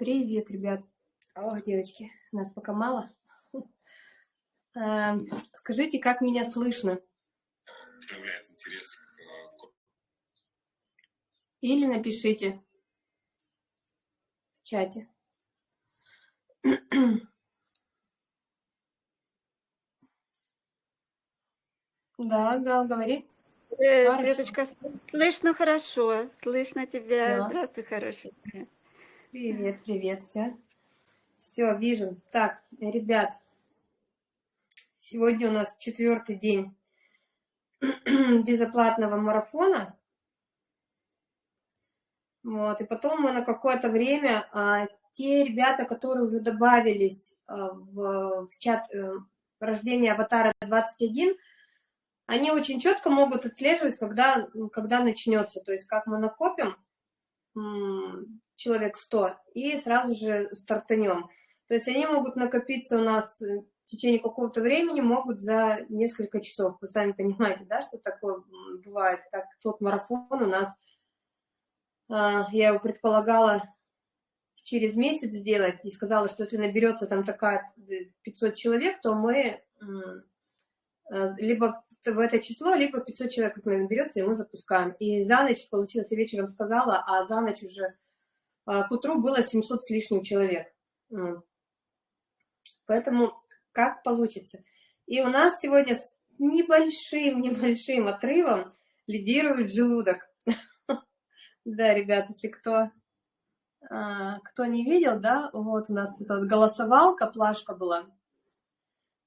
Привет, ребят. О, девочки, нас пока мало. Эм, скажите, как меня слышно? Проявляет интерес к... Э, Или напишите в чате. Да, Гал, говори. Э. Светочка, слышно хорошо. Слышно тебя. Да. Здравствуй, хорошая. Привет, привет, все. Все, вижу. Так, ребят, сегодня у нас четвертый день безоплатного марафона. Вот, и потом мы на какое-то время, а, те ребята, которые уже добавились а, в, в чат э, рождения аватара 21, они очень четко могут отслеживать, когда, когда начнется, то есть как мы накопим человек 100 и сразу же стартанем. То есть они могут накопиться у нас в течение какого-то времени, могут за несколько часов. Вы сами понимаете, да, что такое бывает, как тот марафон у нас, а, я его предполагала через месяц сделать и сказала, что если наберется там такая 500 человек, то мы э, либо в это число, либо 500 человек, как наберется, и мы запускаем. И за ночь, получилось, я вечером сказала, а за ночь уже к утру было 700 с лишним человек. Поэтому как получится. И у нас сегодня с небольшим-небольшим отрывом лидирует желудок. Да, ребят, если кто, а, кто не видел, да, вот у нас тут голосовалка, плашка была.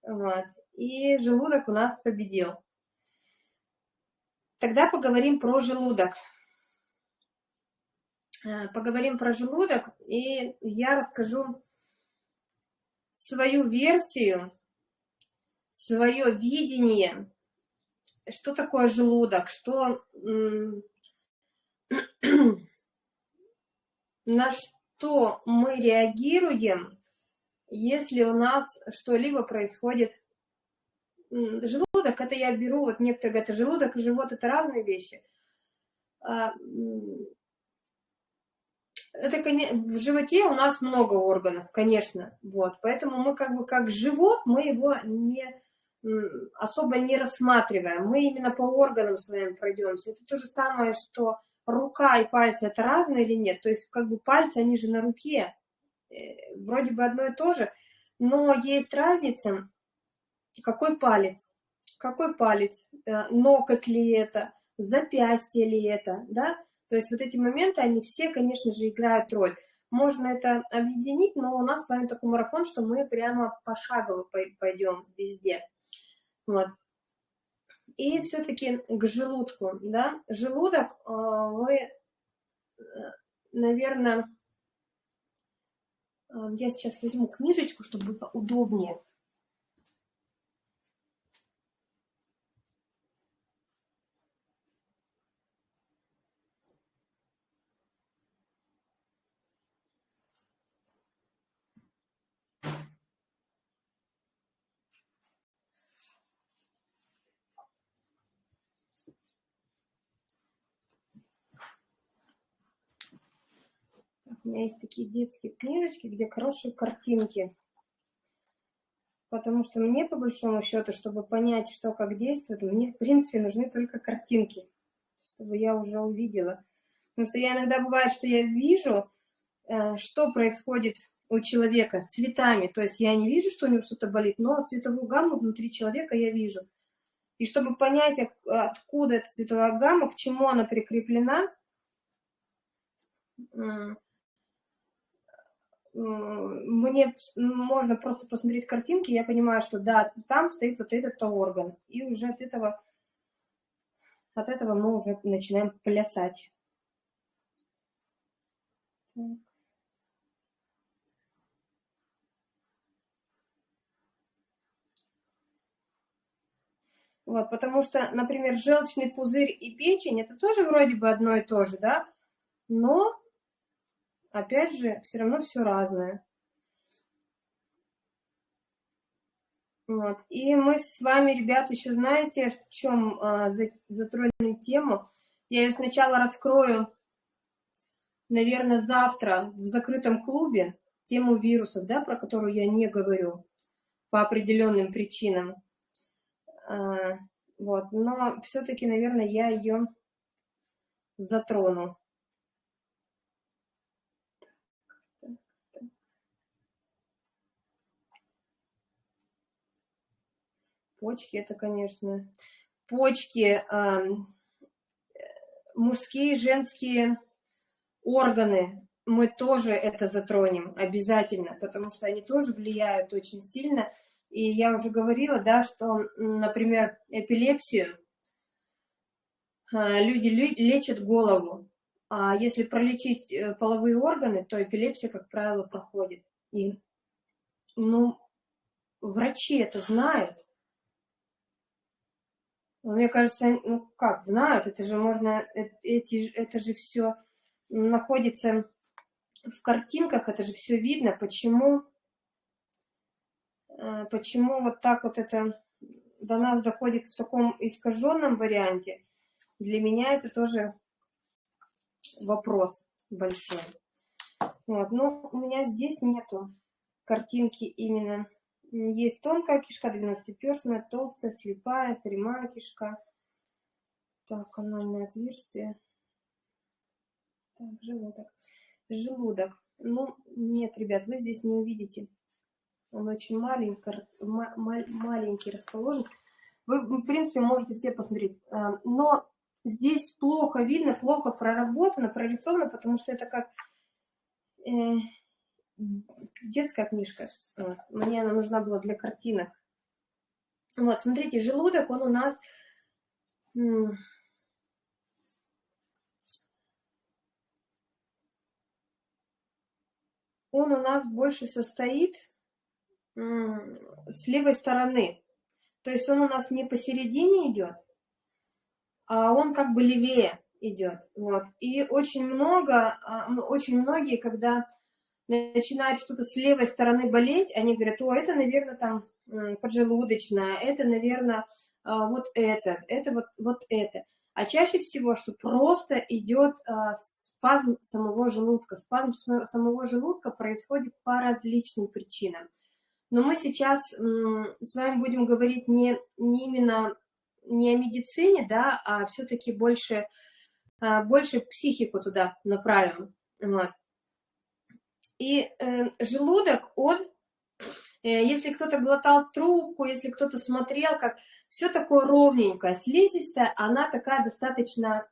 Вот. И желудок у нас победил. Тогда поговорим про желудок. Э, Поговорим про желудок, и я расскажу свою версию, свое видение, что такое желудок, что, на что мы реагируем, если у нас что-либо происходит. Желудок, это я беру, вот некоторые говорят, желудок и живот – это разные вещи. Это, в животе у нас много органов, конечно, вот, поэтому мы как бы как живот, мы его не, особо не рассматриваем, мы именно по органам своим пройдемся. Это то же самое, что рука и пальцы – это разные или нет, то есть как бы пальцы, они же на руке, э, вроде бы одно и то же, но есть разница, какой палец, какой палец, э, ноготь ли это, запястье ли это, да, то есть вот эти моменты, они все, конечно же, играют роль. Можно это объединить, но у нас с вами такой марафон, что мы прямо пошагово пой- пойдем везде. Вот. И все-таки к желудку, да, желудок, э, вы, наверное, я сейчас возьму книжечку, чтобы было удобнее. У меня есть такие детские книжечки, где хорошие картинки. Потому что мне, по большому счету, чтобы понять, что как действует, мне, в принципе, нужны только картинки, чтобы я уже увидела. Потому что я иногда бывает, что я вижу, э, что происходит у человека цветами. То есть я не вижу, что у него что-то болит, но цветовую гамму внутри человека я вижу. И чтобы понять, от- откуда эта цветовая гамма, к чему она прикреплена, мне можно просто посмотреть картинки, я понимаю, что да, там стоит вот этот-то орган. И уже от этого, от этого мы уже начинаем плясать. Так. Вот, потому что, например, желчный пузырь и печень, это тоже вроде бы одно и то же, да? Но, опять же, все равно все разное. Вот. И мы с вами, ребят, еще знаете, в чем а, за- тему? Я ее сначала раскрою наверное, завтра в закрытом клубе тему вирусов, да, про которую я не говорю по определенным причинам. А, вот, но все-таки, наверное, я ее затрону. Почки это, конечно, почки, мужские, женские органы, мы тоже это затронем обязательно, потому что они тоже влияют очень сильно. И я уже говорила, да, что, например, эпилепсию а, люди лечат голову, а если пролечить э, половые органы, то эпилепсия, как правило, проходит. И, ну, врачи это знают. Мне кажется, ну как, знают, это же можно, э, эти, это же все находится в картинках, это же все видно, почему, э, почему вот так вот это до нас доходит в таком искаженном варианте, для меня это тоже вопрос большой. Вот, но у меня здесь нету картинки именно. Есть тонкая кишка, двенадцатиперстная, толстая, слепая, прямая кишка. Так, анальное отверстие. Так, желудок. Желудок. Ну, нет, ребят, вы здесь не увидите. Он очень маленький, маленький расположен. Вы, в принципе, можете все посмотреть. А, но здесь плохо видно, плохо проработано, прорисовано, потому что это как э, детская книжка. Вот. Мне она нужна была для картинок. Вот, смотрите, желудок, он у нас он у нас больше состоит с левой стороны. То есть он у нас не посередине идет, а он как бы левее идет. Вот. И очень много, а, очень многие, когда начинают что-то с левой стороны болеть, они говорят, о, это, наверное, там поджелудочная, это, наверное, а, вот это, это вот, вот это. А чаще всего, что просто идет а, спазм самого желудка. Спазм самого желудка происходит по различным причинам. Но мы сейчас с вами будем говорить не, не именно не о медицине, да, а все-таки больше, а, больше психику туда направим. Вот. И э, желудок, он, э, если кто-то глотал трубку, если кто-то смотрел, как все такое ровненькое, слизистая, она такая достаточно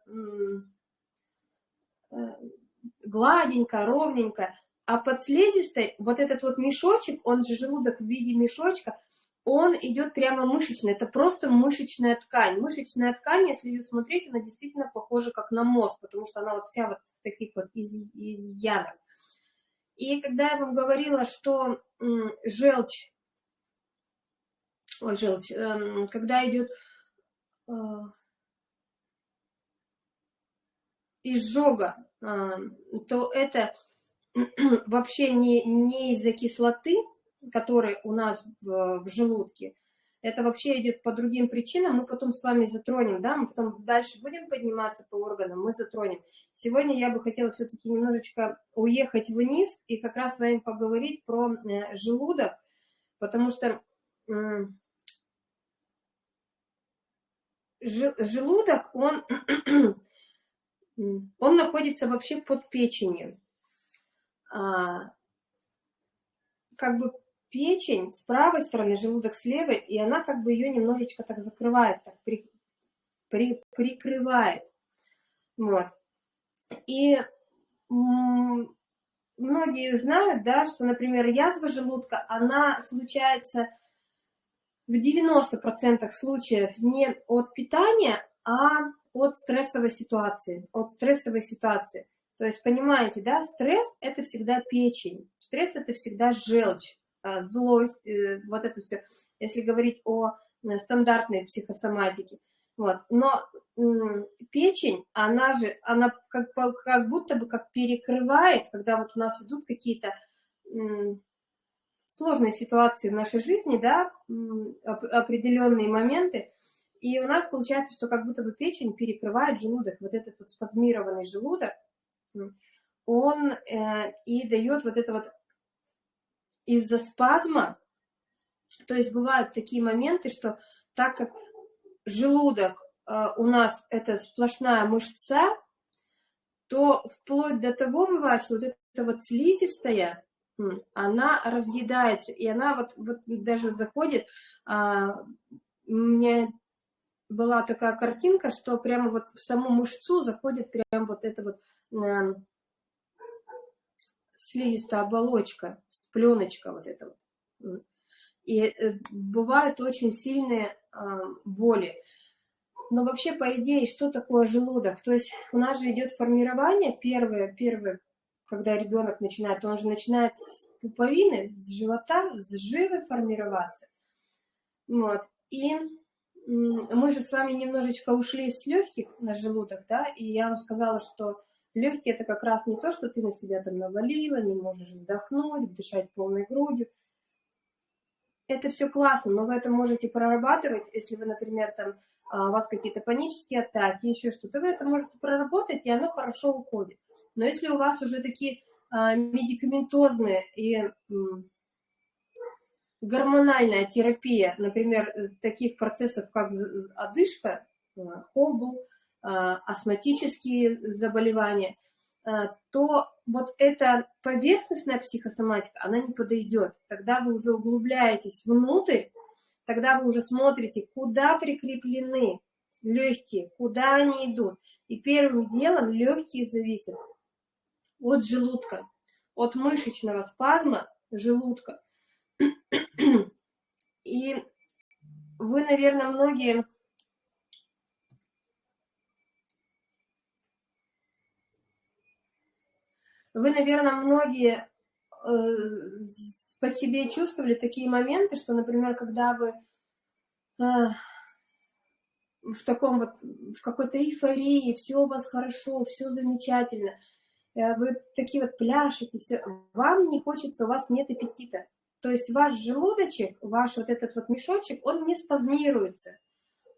э, гладенькая, ровненькая. А под слизистой вот этот вот мешочек, он же желудок в виде мешочка, он идет прямо мышечный, это просто мышечная ткань. Мышечная ткань, если ее смотреть, она действительно похожа как на мозг, потому что она вот вся вот в таких вот из. И когда я вам говорила, что желчь, ой, желчь, эм, когда идет э, изжога, э, то это вообще не, не из-за кислоты, который у нас в, в желудке, это вообще идет по другим причинам, мы потом с вами затронем, да, мы потом дальше будем подниматься по органам, мы затронем. Сегодня я бы хотела все-таки немножечко уехать вниз и как раз с вами поговорить про э, желудок, потому что желудок, он, он находится вообще под печенью. А, как бы печень с правой стороны, желудок с левой, и она как бы ее немножечко так закрывает, так при, при, прикрывает. Вот. И многие знают, да, что, например, язва желудка, она случается в 90% случаев не от питания, а от стрессовой ситуации, от стрессовой ситуации. То есть, понимаете, да, стресс – это всегда печень, стресс – это всегда желчь. А, злость, э, вот это все, если говорить о э, стандартной психосоматике. Вот. Но печень, она же, она как, как будто бы как перекрывает, когда вот у нас идут какие-то сложные ситуации в нашей жизни, да, определенные моменты, и у нас получается, что как будто бы печень перекрывает желудок, вот этот вот спазмированный желудок, он э, и дает вот это вот из-за спазма, то есть бывают такие моменты, что так как желудок э, у нас это сплошная мышца, то вплоть до того бывает, что вот эта вот слизистая, она разъедается, и она вот, вот даже заходит, а, у меня была такая картинка, что прямо вот в саму мышцу заходит прям вот эта вот э, слизистая оболочка, пленочка вот эта вот. И э, бывают очень сильные э, боли. Но вообще, по идее, что такое желудок? То есть у нас же идет формирование, первое, первое, когда ребенок начинает, он же начинает с пуповины, с живота, с живы формироваться. Вот. И мы же с вами немножечко ушли с легких на желудок, да, и я вам сказала, что легкие это как раз не то, что ты на себя там навалила, не можешь вздохнуть, дышать полной грудью. Это все классно, но вы это можете прорабатывать, если вы, например, там а, у вас какие-то панические атаки, еще что-то, вы это можете проработать, и оно хорошо уходит. Но если у вас уже такие а, медикаментозные и гормональная терапия, например, э, таких процессов, как одышка, э, хобл, астматические заболевания, то вот эта поверхностная психосоматика, она не подойдет. Тогда вы уже углубляетесь внутрь, тогда вы уже смотрите, куда прикреплены легкие, куда они идут. И первым делом легкие зависят от желудка, от мышечного спазма желудка. И вы, наверное, многие... Вы, наверное, многие э, по себе чувствовали такие моменты, что, например, когда вы э, в таком вот, в какой-то эйфории, все у вас хорошо, все замечательно, э, вы такие вот пляшете, все, вам не хочется, у вас нет аппетита. То есть ваш желудочек, ваш вот этот вот мешочек, он не спазмируется.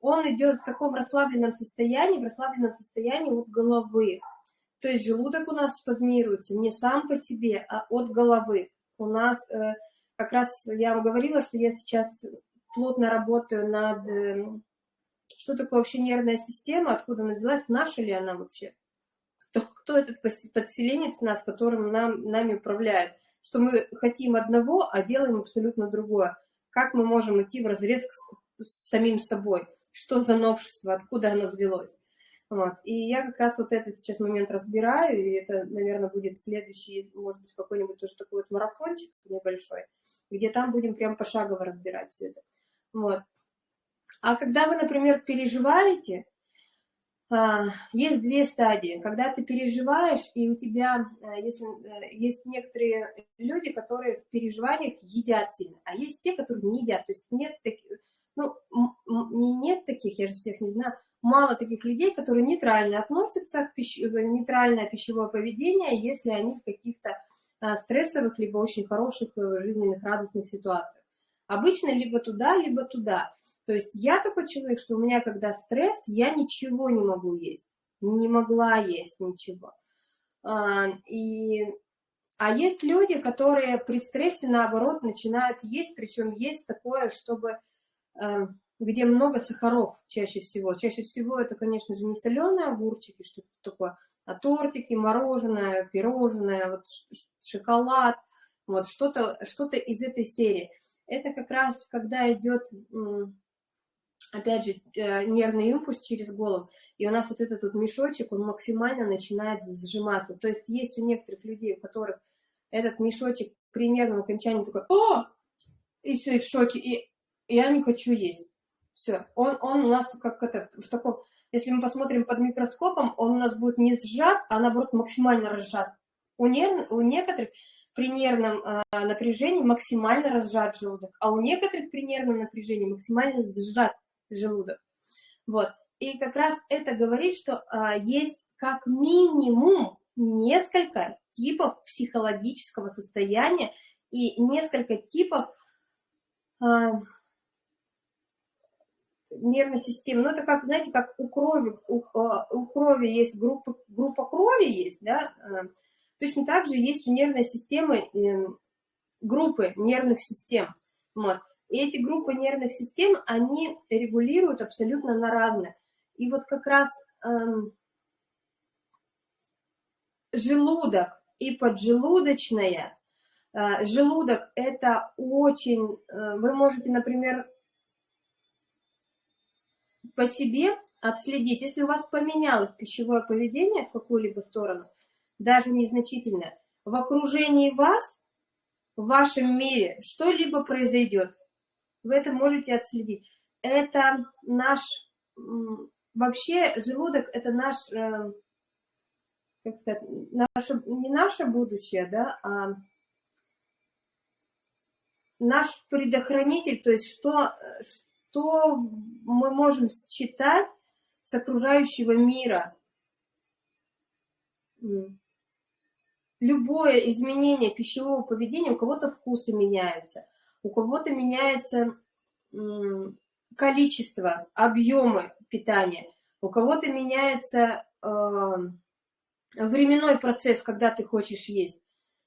Он идет в таком расслабленном состоянии, в расслабленном состоянии от головы. То есть желудок у нас спазмируется не сам по себе, а от головы. У нас, э, как раз я вам говорила, что я сейчас плотно работаю над... Э, что такое вообще нервная система, откуда она взялась, наша ли она вообще? Кто, кто этот подселенец нас, которым нам, нами управляет? что мы хотим одного, а делаем абсолютно другое. Как мы можем идти в разрез с самим собой? Что за новшество, откуда оно взялось? Вот. И я как раз вот этот сейчас момент разбираю, и это, наверное, будет следующий, может быть, какой-нибудь тоже такой вот марафончик небольшой, где там будем прям пошагово разбирать все это. Вот. А когда вы, например, переживаете, а, есть две стадии. Когда ты переживаешь, и у тебя, э, если э, есть некоторые люди, которые в переживаниях едят сильно, а есть те, которые не едят. То есть нет таких, ну, не нет таких, я же всех не знаю, мало таких людей, которые нейтрально относятся к пищ... Э, нейтральное пищевое поведение, если они в каких-то а, стрессовых, либо очень хороших жизненных радостных ситуациях. Обычно либо туда, либо туда. То есть я такой человек, что у меня, когда стресс, я ничего не могу есть. Не могла есть ничего. А, и, а есть люди, которые при стрессе, наоборот, начинают есть, причем есть такое, чтобы, где много сахаров чаще всего. Чаще всего это, конечно же, не соленые огурчики, что-то такое, а тортики, мороженое, пирожное, вот шоколад, вот что-то что, -то, из этой серии. Это как раз, когда идет опять же, э, нервный импульс через голову, и у нас вот этот вот мешочек, он максимально начинает сжиматься. То есть есть у некоторых людей, у которых этот мешочек при нервном окончании такой, о, и все, и в шоке, и я не хочу есть. Все, он, он у нас как это, в таком, если мы посмотрим под микроскопом, он у нас будет не сжат, а наоборот максимально разжат. У, нерв, у некоторых при нервном э, напряжении максимально разжат желудок, а у некоторых при нервном напряжении максимально сжат желудок. Вот. И как раз это говорит, что а, есть как минимум несколько типов психологического состояния и несколько типов а, нервной системы. Ну, это как, знаете, как у крови, у, а, у крови есть группа, группа крови есть, да, то Точно так же есть у нервной системы эм, группы нервных систем. Вот. И эти группы нервных систем, они регулируют абсолютно на разные. И вот как раз эм, желудок и поджелудочная. Э, желудок – это очень… Э, вы можете, например, по себе отследить, если у вас поменялось пищевое поведение в какую-либо сторону, даже незначительное, в окружении вас, в вашем мире что-либо произойдет. Вы это можете отследить. Это наш, вообще желудок – это наш, э, как сказать, наше, не наше будущее, да, а наш предохранитель, то есть что, что мы можем считать с окружающего мира. Любое изменение пищевого поведения, у кого-то вкусы меняются, у кого-то меняется количество, объемы питания, у кого-то меняется э, временной процесс, когда ты хочешь есть.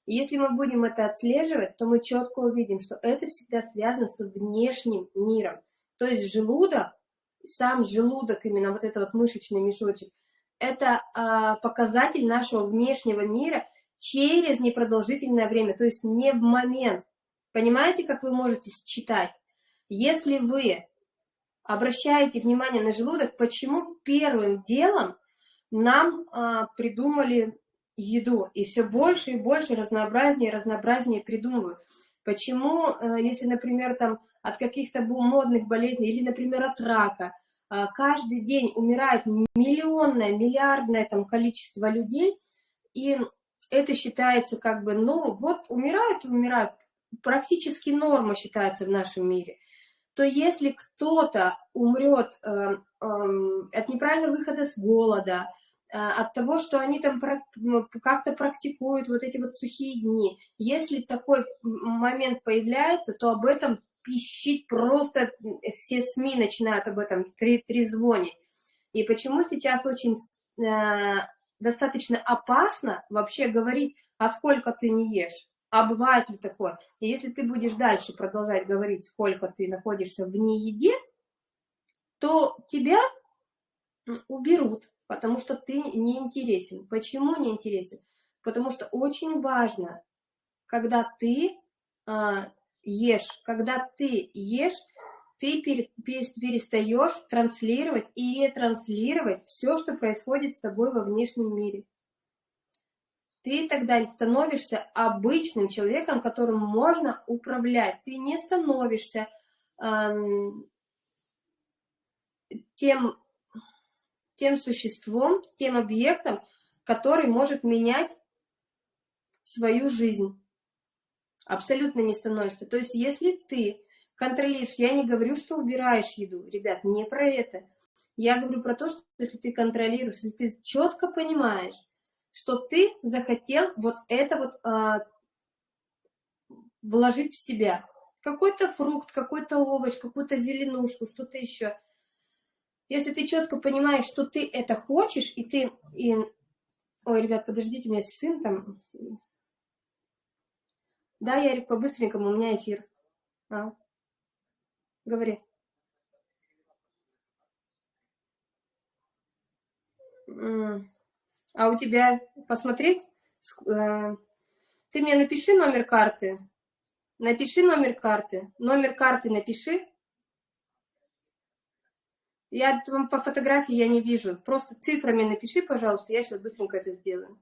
И если мы будем это отслеживать, то мы четко увидим, что это всегда связано с внешним миром. То есть желудок сам желудок, именно вот этот вот мышечный мешочек, это а, показатель нашего внешнего мира через непродолжительное время, то есть не в момент. Понимаете, как вы можете считать? Если вы обращаете внимание на желудок, почему первым делом нам а, придумали еду, и все больше и больше разнообразнее разнообразнее придумывают. Почему, а, если, например, там от каких-то модных болезней или, например, от рака. А, каждый день умирает миллионное, миллиардное там количество людей, и это считается как бы, ну вот умирают и умирают, практически норма считается в нашем мире. То если кто-то умрет э, э, от неправильного выхода с голода, э, от того, что они там как-то практикуют вот эти вот сухие дни, если такой момент появляется, то об этом пищит просто, все СМИ начинают об этом трезвонить. И почему сейчас очень э, достаточно опасно вообще говорить, а сколько ты не ешь? А бывает ли такое? И если ты будешь дальше продолжать говорить, сколько ты находишься в нееде, то тебя уберут, потому что ты не интересен. Почему не интересен? Потому что очень важно, когда ты а, ешь. Когда ты ешь, ты перестаешь транслировать и ретранслировать все, что происходит с тобой во внешнем мире. Ты тогда становишься обычным человеком, которым можно управлять. Ты не становишься эм, тем, тем существом, тем объектом, который может менять свою жизнь абсолютно не становишься. То есть если ты контролируешь, я не говорю, что убираешь еду, ребят, не про это. Я говорю про то, что если ты контролируешь, если ты четко понимаешь, что ты захотел вот это вот а, вложить в себя. Какой-то фрукт, какой-то овощ, какую-то зеленушку, что-то еще. Если ты четко понимаешь, что ты это хочешь, и ты... И... Ой, ребят, подождите, у меня сын там да, Ярик, по-быстренькому, у меня эфир. А? Говори. А у тебя посмотреть? Э, ты мне напиши номер карты. Напиши номер карты. Номер карты напиши. Я вам по фотографии я не вижу. Просто цифрами напиши, пожалуйста. Я сейчас быстренько это сделаю.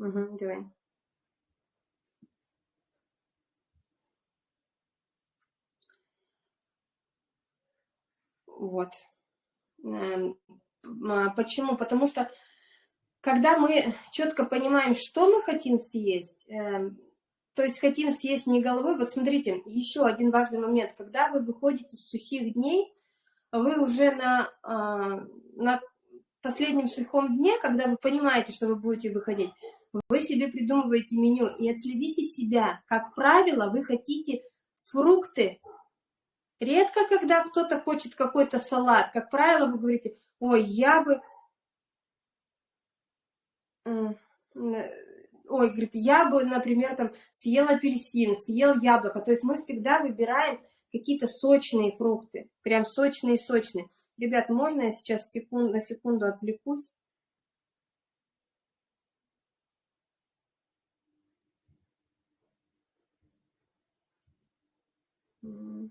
Угу, давай. Вот. Эм, а, почему? Потому что когда мы четко понимаем, что мы хотим съесть, эм, то есть хотим съесть не головой, вот смотрите, еще один важный момент, когда вы выходите с сухих дней, вы уже на, а, на последнем сухом дне, когда вы понимаете, что вы будете выходить, вы себе придумываете меню и отследите себя. Как правило, вы хотите фрукты, Редко, когда кто-то хочет какой-то салат, как правило, вы говорите, ой, я бы... ой, говорит, я бы, например, там съел апельсин, съел яблоко. То есть мы всегда выбираем какие-то сочные фрукты, прям сочные-сочные. Ребят, можно я сейчас секунд, на секунду отвлекусь? другую,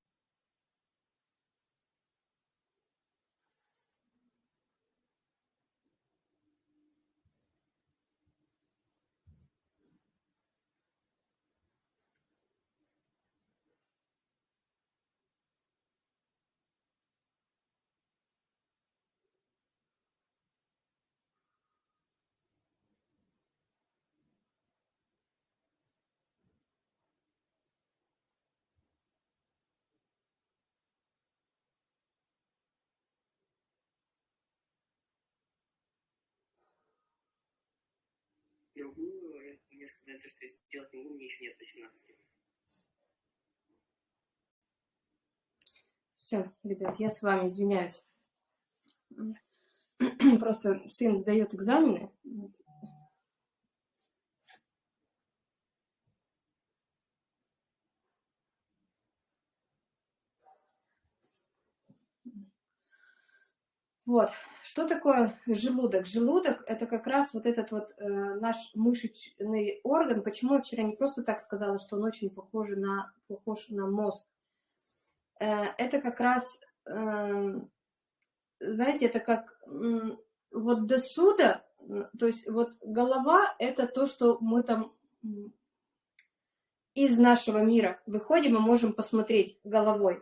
мне сказали, что я сделать не могу, мне еще нет 18. Все, ребят, я с вами извиняюсь. Просто сын сдает экзамены. Вот, что такое желудок? Желудок – это как раз вот этот вот э, наш мышечный орган. Почему я вчера не просто так сказала, что он очень похож на, похож на мозг? Э, это как раз, э, знаете, это как э, вот до суда, то есть вот голова – это то, что мы там из нашего мира выходим и можем посмотреть головой.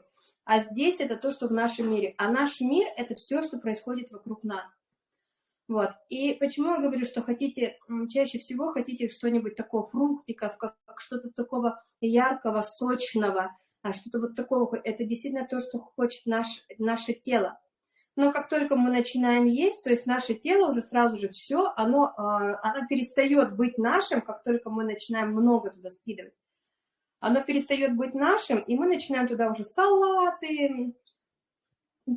А здесь это то, что в нашем мире. А наш мир – это все, что происходит вокруг нас. Вот. И почему я говорю, что хотите, чаще всего хотите что-нибудь такого фруктиков, как, как что-то такого яркого, сочного, а что-то вот такого. Это действительно то, что хочет наш, наше тело. Но как только мы начинаем есть, то есть наше тело уже сразу же все, оно, а, оно перестает быть нашим, как только мы начинаем много туда скидывать оно перестает быть нашим, и мы начинаем туда уже салаты,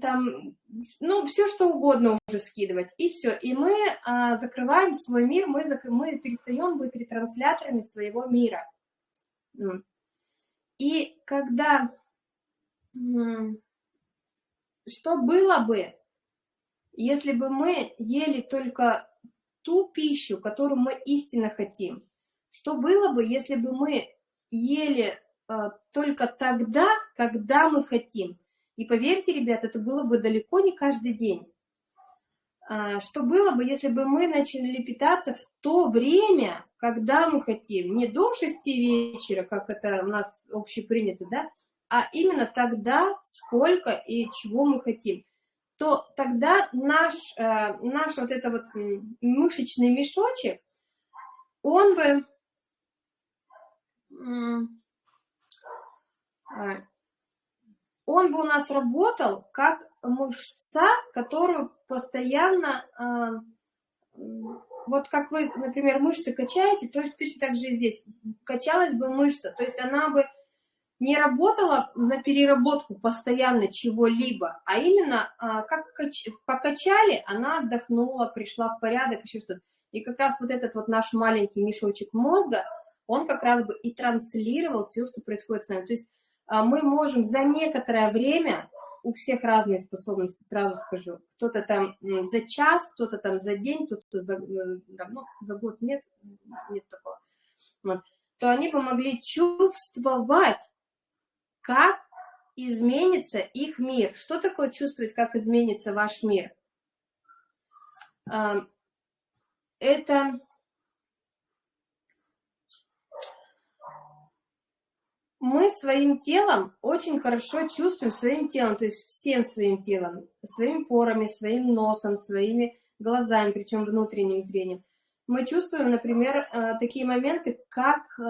там, ну, все что угодно уже скидывать, и все. И мы а, закрываем свой мир, мы, мы перестаем быть ретрансляторами своего мира. И когда, что было бы, если бы мы ели только ту пищу, которую мы истинно хотим? Что было бы, если бы мы ели а, только тогда, когда мы хотим. И поверьте, ребят, это было бы далеко не каждый день. А, что было бы, если бы мы начали питаться в то время, когда мы хотим, не до 6 вечера, как это у нас общепринято, да, а именно тогда, сколько и чего мы хотим, то тогда наш, э, наш вот это вот мышечный мешочек, он бы он бы у нас работал как мышца, которую постоянно, а, вот как вы, например, мышцы качаете, точно так же и здесь, качалась бы мышца, то есть она бы не работала на переработку постоянно чего-либо, а именно а, как покачали, она отдохнула, пришла в порядок, еще что-то. И как раз вот этот вот наш маленький мешочек мозга, он как раз бы и транслировал все, что происходит с нами. То есть а, мы можем за некоторое время, у всех разные способности, сразу скажу, кто-то там за час, кто-то там за день, кто-то за, да, ну, за год нет, нет такого, вот, то они бы могли чувствовать как изменится их мир. Что такое чувствовать, как изменится ваш мир? Это мы своим телом очень хорошо чувствуем своим телом, то есть всем своим телом, своими порами, своим носом, своими глазами, причем внутренним зрением. Мы чувствуем, например, э, такие моменты, как э,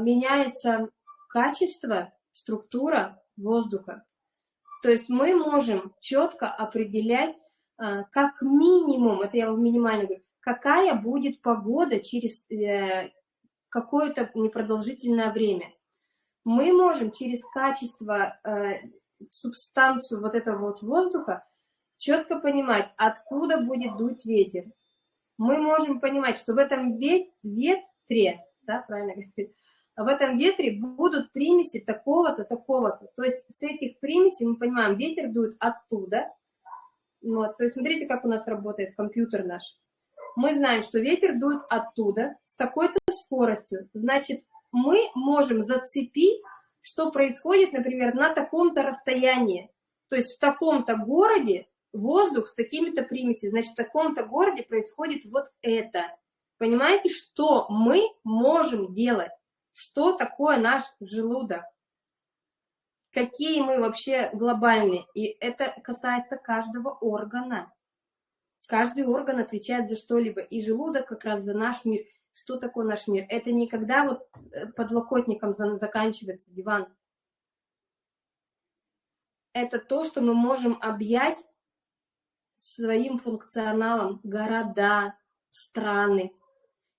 меняется качество структура воздуха. То есть мы можем четко определять, а, как минимум, это я минимально говорю, какая будет погода через э, какое-то непродолжительное время. Мы можем через качество, э, субстанцию вот этого вот воздуха четко понимать, откуда будет дуть ветер. Мы можем понимать, что в этом ветре, да, правильно говорить, в этом ветре будут примеси такого-то, такого-то. То есть с этих примесей мы понимаем, ветер дует оттуда. Вот, то есть смотрите, как у нас работает компьютер наш. Мы знаем, что ветер дует оттуда с такой-то скоростью. Значит, мы можем зацепить, что происходит, например, на таком-то расстоянии. То есть в таком-то городе воздух с такими-то примесями. Значит, в таком-то городе происходит вот это. Понимаете, что мы можем делать? что такое наш желудок, какие мы вообще глобальные. И это касается каждого органа. Каждый орган отвечает за что-либо, и желудок как раз за наш мир. Что такое наш мир? Это не когда вот э, подлокотником заканчивается диван. Это то, что мы можем объять своим функционалом города, страны,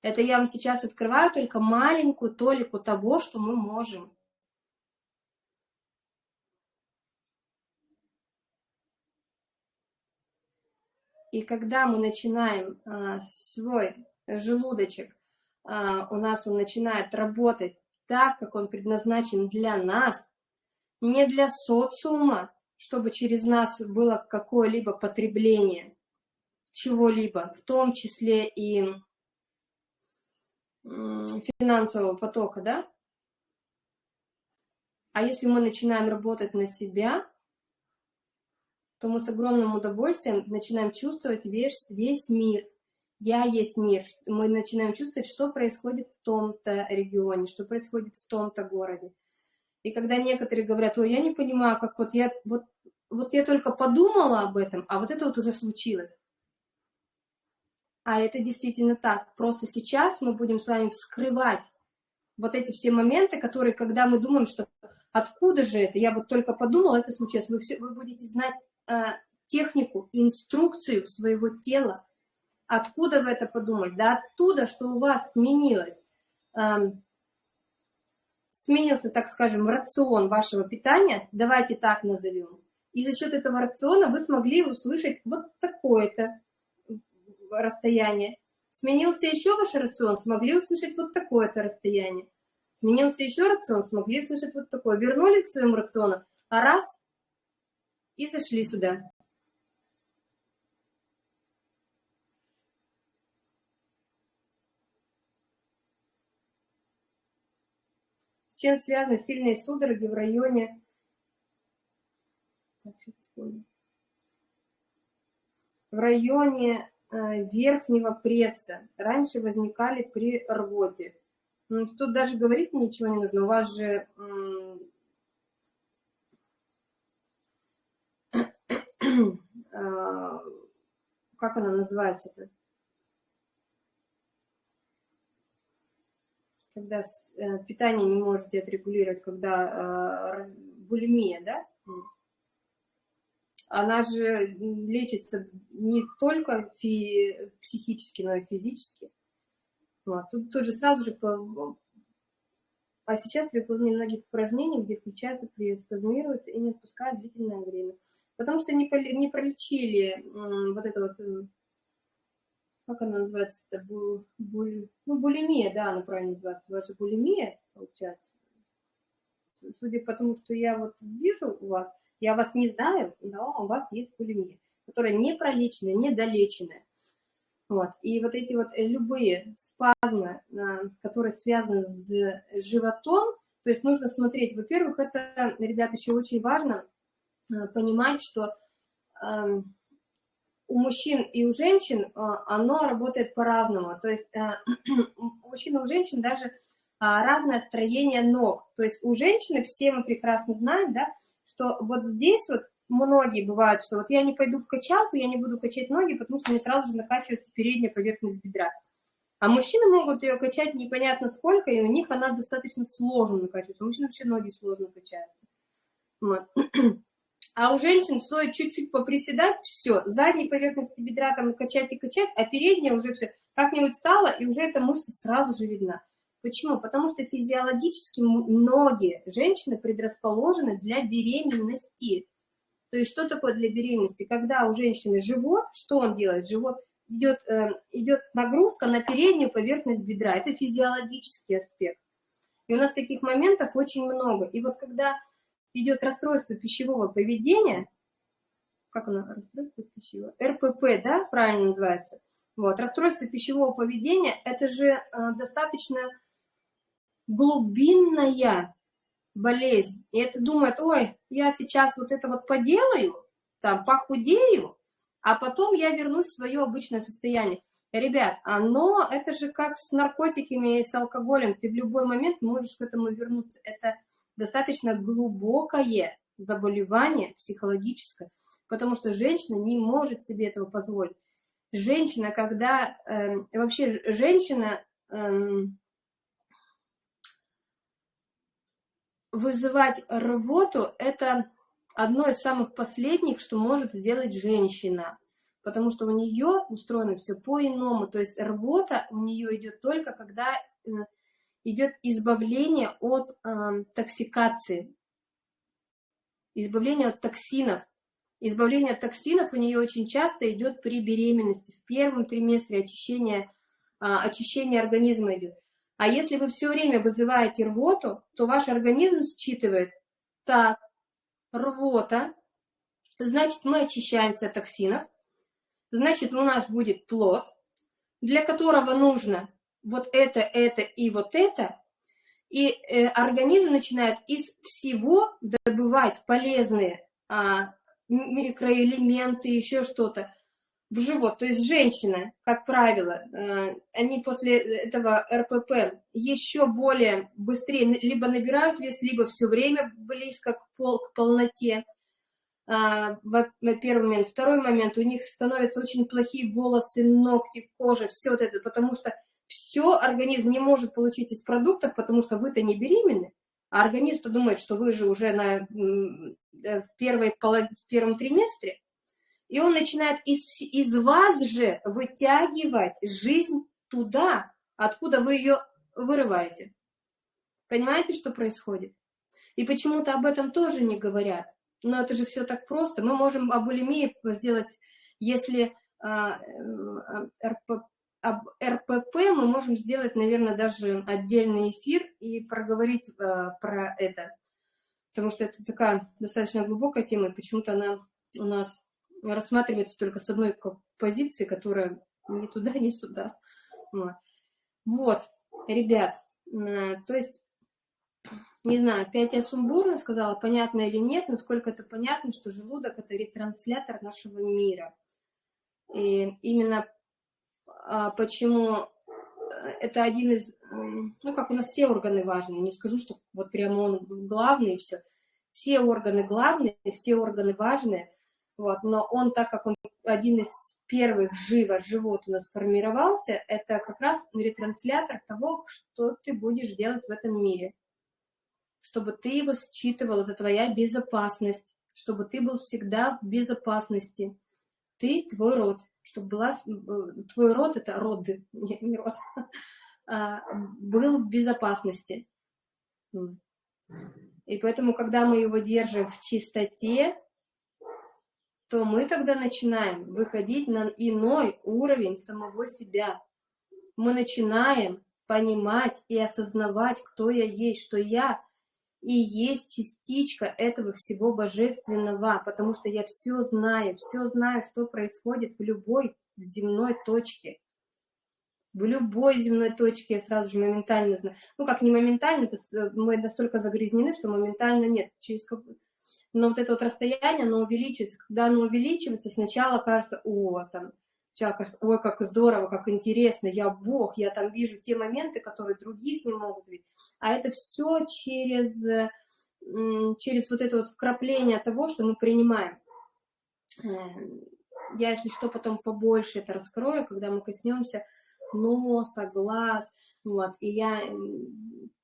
это я вам сейчас открываю только маленькую толику того, что мы можем. И когда мы начинаем а, свой желудочек, у нас он начинает работать так, как он предназначен для нас, не для социума, чтобы через нас было какое-либо потребление чего-либо, в том числе и финансового потока, да? А если мы начинаем работать на себя, то мы с огромным удовольствием начинаем чувствовать весь, весь мир. Я есть мир. Мы начинаем чувствовать, что происходит в том-то регионе, что происходит в том-то городе. И когда некоторые говорят, ой, я не понимаю, как вот я, вот, вот я только подумала об этом, а вот это вот уже случилось. А это действительно так. Просто сейчас мы будем с вами вскрывать вот эти все моменты, которые, когда мы думаем, что откуда же это, я вот только подумала, это случилось, вы, все, вы будете знать э, технику, инструкцию своего тела, откуда вы это подумали, да оттуда, что у вас сменилось, э, сменился, так скажем, рацион вашего питания, давайте так назовем, и за счет этого рациона вы смогли услышать вот такое-то, расстояние. Сменился еще ваш рацион, смогли услышать вот такое-то расстояние. Сменился еще рацион, смогли услышать вот такое. Вернули к своему рациону, а раз, и зашли сюда. Чем связаны сильные судороги в районе... В районе Э, верхнего пресса раньше возникали при рвоте. Ну, тут даже говорить ничего не нужно. У вас же а, как она называется-то? Когда э, питание не можете отрегулировать, когда а, булимия, да? она же лечится не только психически, но и физически. Вот. Тут, тут же сразу же а сейчас при выполнении многих упражнений, где включается, спазмируется и не отпускает длительное время. Потому что не, не пролечили вот это вот, э, как она называется, это бу, буль, ну, булимия, да, она правильно называется, у вас же булимия, получается. Судя по тому, что я вот вижу у вас, я вас не знаю, но у вас есть булимия, которая не пролеченная, недолеченная. Вот. И вот эти вот э, любые спазмы, а, которые связаны с животом, то есть нужно смотреть, во-первых, это, ребят, еще очень важно а, понимать, что у мужчин и у женщин а, оно работает по-разному. То есть у мужчин и у женщин даже разное строение ног. То есть у женщины, все мы прекрасно знаем, да, что вот здесь вот многие бывают, что вот я не пойду в качалку, я не буду качать ноги, потому что мне сразу же накачивается передняя поверхность бедра. А мужчины могут ее качать непонятно сколько, и у них она достаточно сложно накачивается. У мужчин вообще ноги сложно качаются. Вот. А у женщин стоит чуть-чуть поприседать, все, задней поверхности бедра там качать и качать, а передняя уже все как-нибудь стала, и уже эта мышца сразу же видна. Почему? Потому что физиологически многие женщины предрасположены для беременности. То есть что такое для беременности? Когда у женщины живот, что он делает? Живот идет, э, идет нагрузка на переднюю поверхность бедра. Это физиологический аспект. И у нас таких моментов очень много. И вот когда идет расстройство пищевого поведения, как оно, расстройство пищевого, РПП, да, правильно называется, вот, расстройство пищевого поведения, это же э, достаточно глубинная болезнь, и это думает, ой, я сейчас вот это вот поделаю, там, похудею, а потом я вернусь в свое обычное состояние. Ребят, оно, это же как с наркотиками и с алкоголем, ты в любой момент можешь к этому вернуться. Это достаточно глубокое заболевание психологическое, потому что женщина не может себе этого позволить. Женщина, когда, э, вообще женщина, э, вызывать рвоту – это одно из самых последних, что может сделать женщина, потому что у нее устроено все по-иному, то есть рвота у нее идет только когда э, идет избавление от э, токсикации, избавление от токсинов. Избавление от токсинов у нее очень часто идет при беременности, в первом триместре очищение, э, очищение организма идет. А если вы все время вызываете рвоту, то ваш организм считывает, так, рвота, значит, мы очищаемся от токсинов, значит, у нас будет плод, для которого нужно вот это, это и вот это, и э, организм начинает из всего добывать полезные а, микроэлементы, еще что-то, в живот. То есть женщины, как правило, э, они после этого РПП еще более быстрее либо набирают вес, либо все время близко к, пол, к полноте. А, первый момент. Второй момент, у них становятся очень плохие волосы, ногти, кожа, все вот это, потому что все организм не может получить из продуктов, потому что вы-то не беременны, а организм-то думает, что вы же уже на, э, в, первой, в первом триместре, и он начинает из, из вас же вытягивать жизнь туда, откуда вы ее вырываете. Понимаете, что происходит? И почему-то об этом тоже не говорят. Но это же все так просто. Мы можем об булимии сделать, если а, РП, об РПП мы можем сделать, наверное, даже отдельный эфир и проговорить а, про это. Потому что это такая достаточно глубокая тема, и почему-то она у нас рассматривается только с одной позиции, которая ни туда, ни сюда. Вот, ребят, то есть, не знаю, опять я сумбурно сказала, понятно или нет, насколько это понятно, что желудок – это ретранслятор нашего мира. И именно почему э, это один из, ну, как у нас все органы важные, не скажу, что вот прямо он главный и все. Все органы главные, все органы важные – вот, но он, так как он один из первых живо живот у нас сформировался, это как раз ретранслятор того, что ты будешь делать в этом мире. Чтобы ты его считывал, это твоя безопасность, чтобы ты был всегда в безопасности. Ты, твой род, чтобы была, твой род, это роды, не, не род, а, был в безопасности. И поэтому, когда мы его держим в чистоте, то мы тогда начинаем выходить на иной уровень самого себя. Мы начинаем понимать и осознавать, кто я есть, что я и есть частичка этого всего божественного, потому что я все знаю, все знаю, что происходит в любой земной точке. В любой земной точке я сразу же моментально знаю. Ну, как не моментально, мы настолько загрязнены, что моментально нет. Через как... Но вот это вот расстояние, оно увеличивается. Когда оно увеличивается, сначала кажется, о, там, Сейчас кажется, ой, как здорово, как интересно, я Бог, я там вижу те моменты, которые других не могут видеть. А это все через, через вот это вот вкрапление того, что мы принимаем. Эм, я, если что, потом побольше это раскрою, когда мы коснемся носа, глаз, вот, и я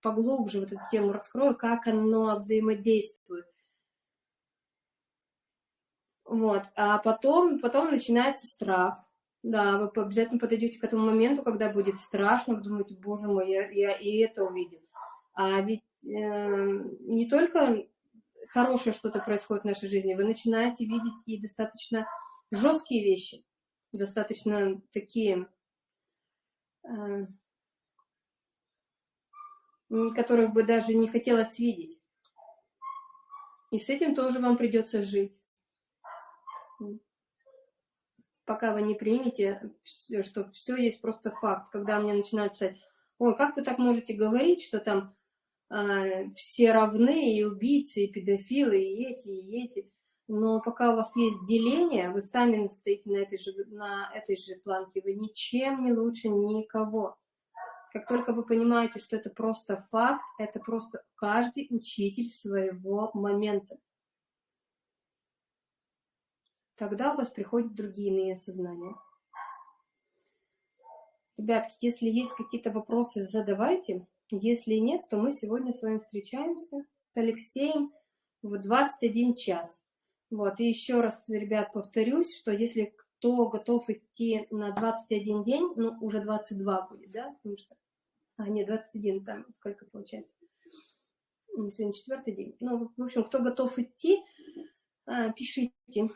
поглубже вот эту тему раскрою, как оно взаимодействует. Вот, а потом, потом начинается страх. Да, вы обязательно подойдете к этому моменту, когда будет страшно, вы думаете, боже мой, я, я и это увидел. А ведь э, не только хорошее что-то происходит в нашей жизни, вы начинаете видеть и достаточно жесткие вещи, достаточно такие, э, которых бы даже не хотелось видеть. И с этим тоже вам придется жить пока вы не примете, что все есть просто факт. Когда мне начинают писать, ой, как вы так можете говорить, что там э, все равны, и убийцы, и педофилы, и эти, и эти. Но пока у вас есть деление, вы сами стоите на этой же, на этой же планке, вы ничем не лучше никого. Как только вы понимаете, что это просто факт, это просто каждый учитель своего момента тогда у вас приходят другие иные осознания. Ребятки, если есть какие-то вопросы, задавайте. Если нет, то мы сегодня с вами встречаемся с Алексеем в 21 час. Вот, и еще раз, ребят, повторюсь, что если кто готов идти на 21 день, ну, уже 22 будет, да, потому что, а, нет, 21, там сколько получается, сегодня четвертый день. Ну, в общем, кто готов идти, а, пишите,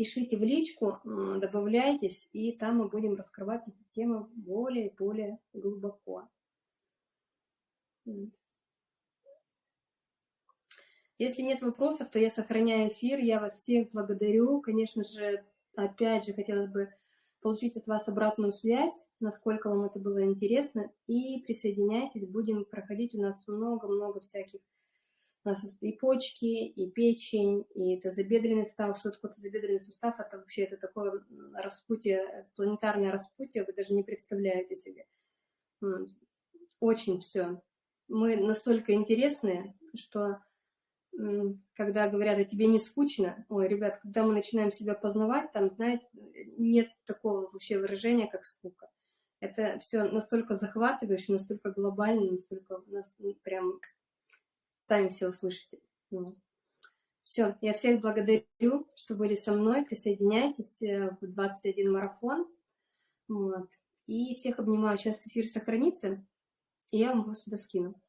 пишите в личку, добавляйтесь, и там мы будем раскрывать эти темы более и более глубоко. Если нет вопросов, то я сохраняю эфир. Я вас всех благодарю. Конечно же, опять же, хотелось бы получить от вас обратную связь, насколько вам это было интересно. И присоединяйтесь, будем проходить у нас много-много всяких у нас и почки, и печень, и тазобедренный сустав. Что такое тазобедренный сустав? Это вообще это такое распутие, планетарное распутие, вы даже не представляете себе. Очень все. Мы настолько интересные, что когда говорят, а тебе не скучно, ой, ребят, когда мы начинаем себя познавать, там, знаете, нет такого вообще выражения, как скука. Это все настолько захватывающе, настолько глобально, настолько нас прям сами все услышите. Все, я всех благодарю, что были со мной. Присоединяйтесь э, в 21 марафон. Вот. И всех обнимаю. Сейчас эфир сохранится, и я вам его сюда скину.